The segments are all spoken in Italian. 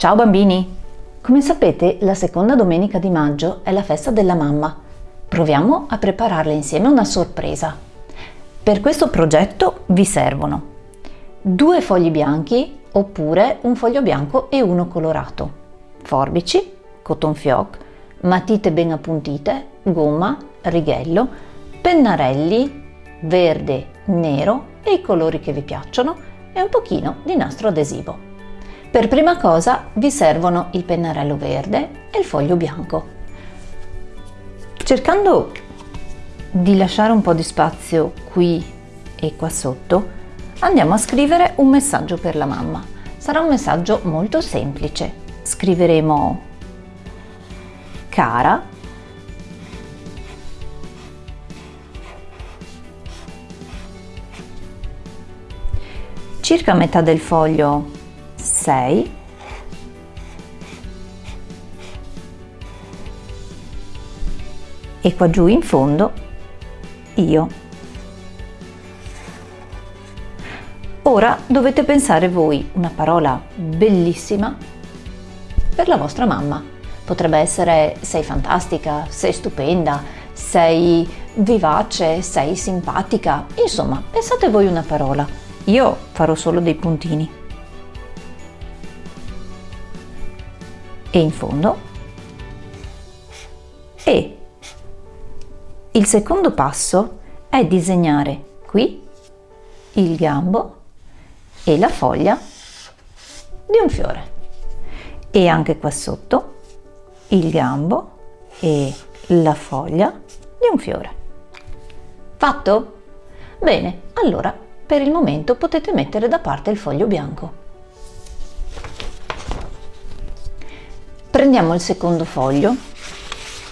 Ciao bambini! Come sapete, la seconda domenica di maggio è la festa della mamma. Proviamo a prepararle insieme una sorpresa. Per questo progetto vi servono due fogli bianchi oppure un foglio bianco e uno colorato, forbici, cotton fioc, matite ben appuntite, gomma, righello, pennarelli, verde, nero e i colori che vi piacciono e un pochino di nastro adesivo. Per prima cosa vi servono il pennarello verde e il foglio bianco. Cercando di lasciare un po' di spazio qui e qua sotto, andiamo a scrivere un messaggio per la mamma. Sarà un messaggio molto semplice. Scriveremo cara circa metà del foglio 6 e qua giù in fondo io. Ora dovete pensare voi una parola bellissima per la vostra mamma. Potrebbe essere sei fantastica sei stupenda sei vivace sei simpatica insomma pensate voi una parola. Io farò solo dei puntini. E in fondo. E il secondo passo è disegnare qui il gambo e la foglia di un fiore e anche qua sotto il gambo e la foglia di un fiore. Fatto? Bene, allora per il momento potete mettere da parte il foglio bianco. Prendiamo il secondo foglio,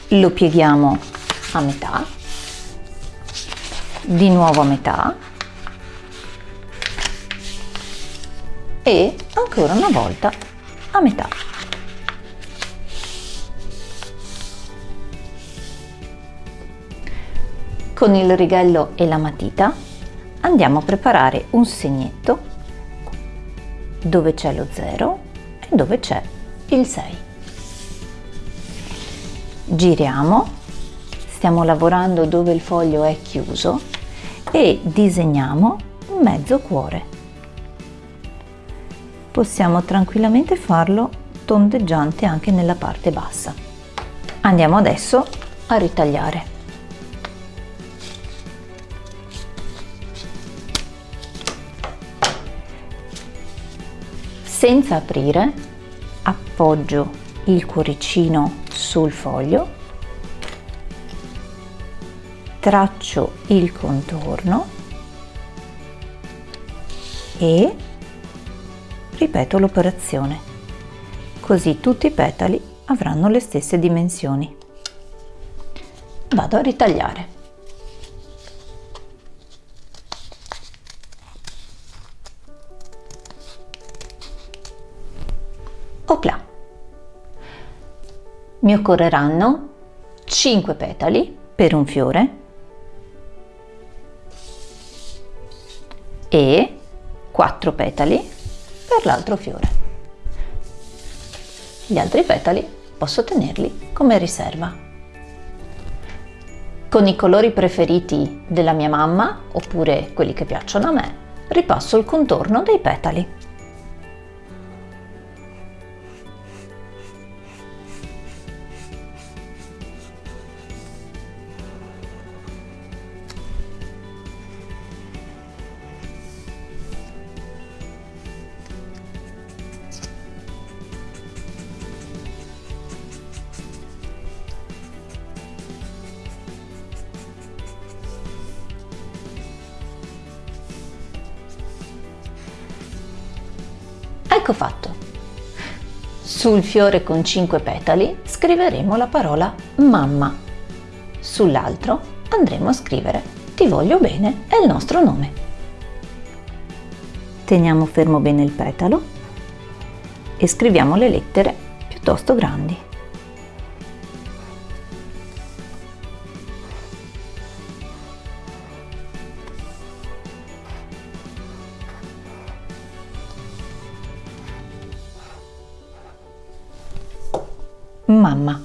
lo pieghiamo a metà, di nuovo a metà e ancora una volta a metà. Con il righello e la matita andiamo a preparare un segnetto dove c'è lo 0 e dove c'è il 6. Giriamo, stiamo lavorando dove il foglio è chiuso e disegniamo un mezzo cuore. Possiamo tranquillamente farlo tondeggiante anche nella parte bassa. Andiamo adesso a ritagliare. senza aprire appoggio il cuoricino sul foglio traccio il contorno e ripeto l'operazione. Così tutti i petali avranno le stesse dimensioni. Vado a ritagliare. Opla! Mi occorreranno 5 petali per un fiore e 4 petali per l'altro fiore. Gli altri petali posso tenerli come riserva. Con i colori preferiti della mia mamma, oppure quelli che piacciono a me, ripasso il contorno dei petali. Ecco fatto. Sul fiore con 5 petali scriveremo la parola mamma. Sull'altro andremo a scrivere ti voglio bene è il nostro nome. Teniamo fermo bene il petalo e scriviamo le lettere piuttosto grandi. Mamma.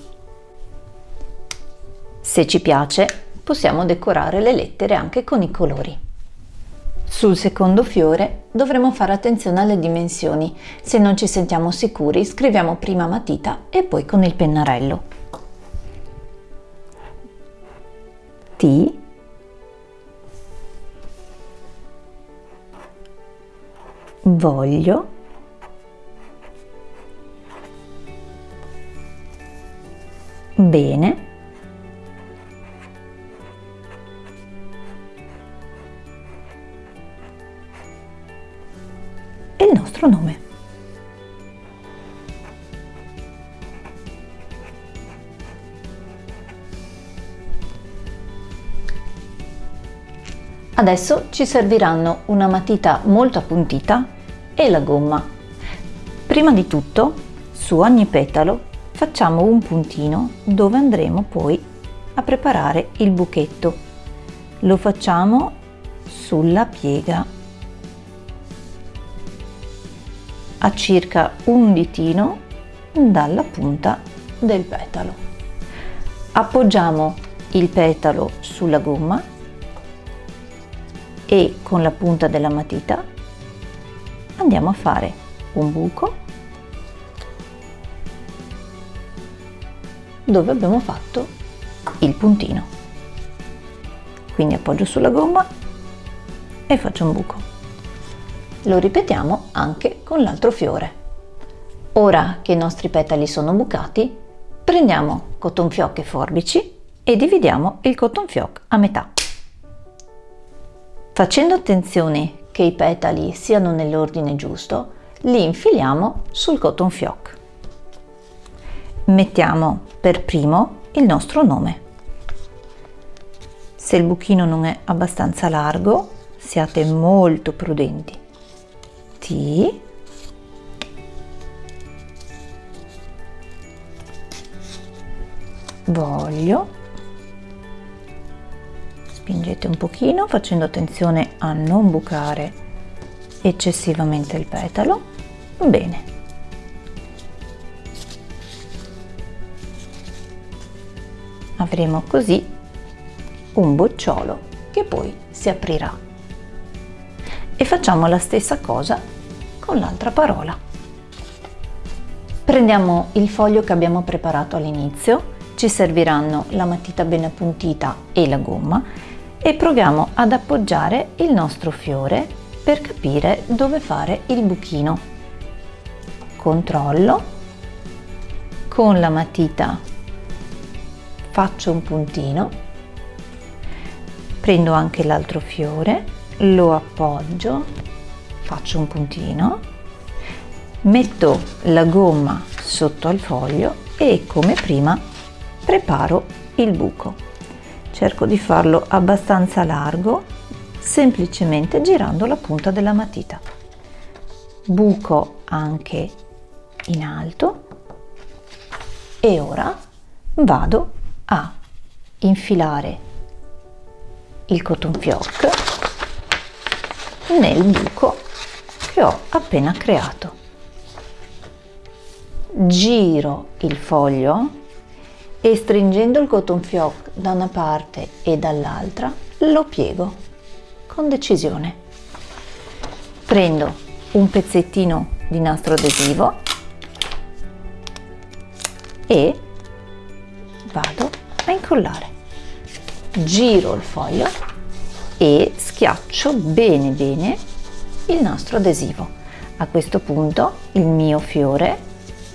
Se ci piace, possiamo decorare le lettere anche con i colori. Sul secondo fiore dovremo fare attenzione alle dimensioni. Se non ci sentiamo sicuri, scriviamo prima matita e poi con il pennarello. T voglio bene e il nostro nome. Adesso ci serviranno una matita molto appuntita e la gomma. Prima di tutto, su ogni petalo facciamo un puntino dove andremo poi a preparare il buchetto. Lo facciamo sulla piega a circa un ditino dalla punta del petalo. Appoggiamo il petalo sulla gomma e con la punta della matita andiamo a fare un buco dove abbiamo fatto il puntino. Quindi appoggio sulla gomma e faccio un buco. Lo ripetiamo anche con l'altro fiore. Ora che i nostri petali sono bucati, prendiamo cotton fioc e forbici e dividiamo il cotton fioc a metà. Facendo attenzione che i petali siano nell'ordine giusto, li infiliamo sul cotton fioc. Mettiamo per primo il nostro nome. Se il buchino non è abbastanza largo, siate molto prudenti. T voglio spingete un pochino facendo attenzione a non bucare eccessivamente il petalo bene avremo così un bocciolo che poi si aprirà. E facciamo la stessa cosa con l'altra parola. Prendiamo il foglio che abbiamo preparato all'inizio ci serviranno la matita ben appuntita e la gomma e proviamo ad appoggiare il nostro fiore per capire dove fare il buchino. Controllo, con la matita faccio un puntino, prendo anche l'altro fiore, lo appoggio, faccio un puntino, metto la gomma sotto al foglio e come prima preparo il buco. Cerco di farlo abbastanza largo semplicemente girando la punta della matita. Buco anche in alto e ora vado a infilare il cotton fioc nel buco che ho appena creato giro il foglio e stringendo il cotton fioc da una parte e dall'altra lo piego con decisione. Prendo un pezzettino di nastro adesivo e a incollare. Giro il foglio e schiaccio bene bene il nastro adesivo. A questo punto il mio fiore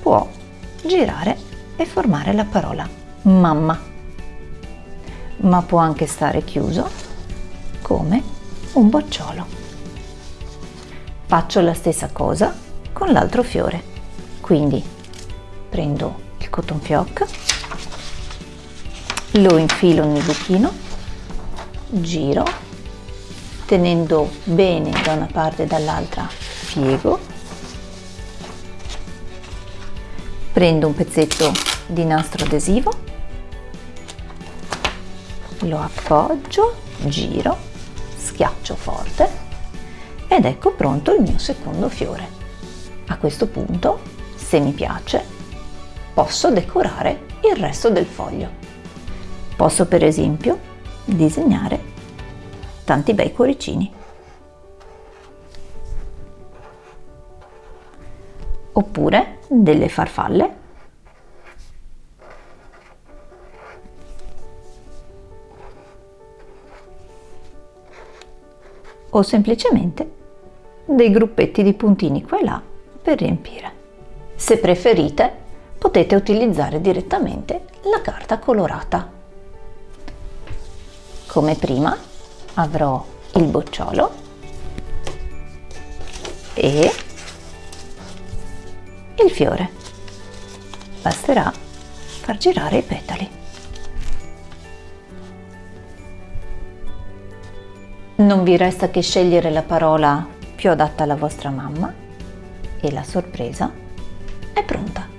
può girare e formare la parola mamma, ma può anche stare chiuso come un bocciolo. Faccio la stessa cosa con l'altro fiore, quindi prendo il cotton fioc, lo infilo nel buchino, giro, tenendo bene da una parte e dall'altra piego, prendo un pezzetto di nastro adesivo lo appoggio, giro, schiaccio forte ed ecco pronto il mio secondo fiore. A questo punto, se mi piace, posso decorare il resto del foglio. Posso per esempio disegnare tanti bei cuoricini. Oppure delle farfalle. O semplicemente dei gruppetti di puntini qua e là per riempire. Se preferite potete utilizzare direttamente la carta colorata. Come prima avrò il bocciolo e il fiore. Basterà far girare i petali. Non vi resta che scegliere la parola più adatta alla vostra mamma e la sorpresa è pronta.